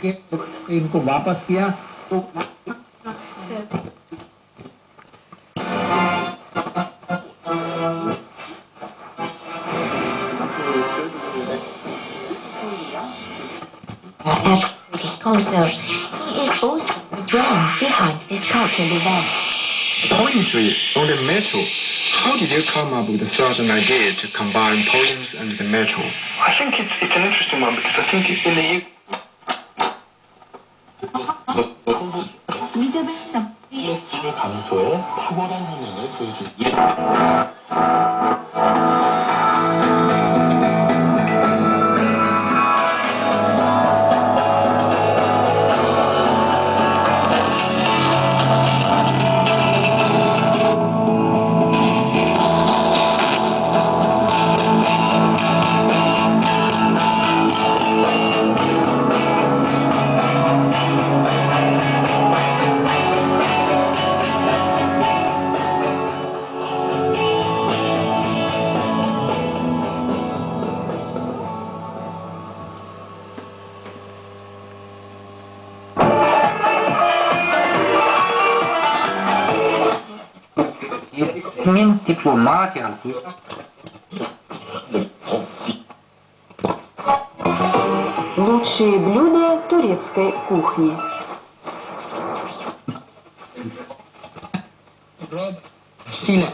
care. इनको वापस किया तो Also, he is also the brain behind this cultural event. Poetry on the metal. How did you come up with the thought and idea to combine poems and the metal? I think it's, it's an interesting one because I think in the U- 의 감소에 탁월한 성향을 보여줍니 Min diplomatian Лучшие блюда турецкой кухни. Филя.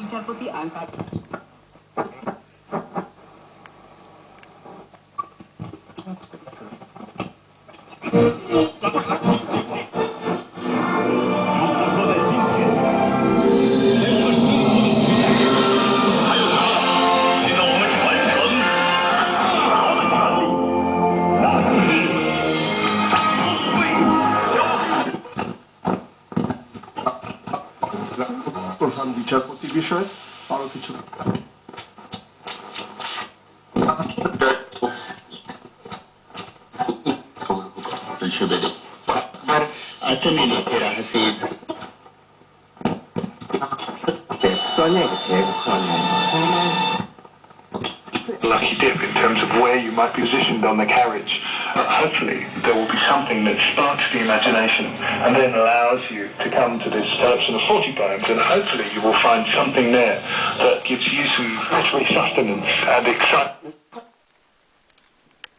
Hitam putih angkat. Thank you. বিষয় আরো কিছু Lucky dip in terms of where you might be positioned on the carriage. Uh, hopefully, there will be something that sparks the imagination and then allows you to come to this collection of 40 poems, and hopefully, you will find something there that gives you some literary sustenance and excitement.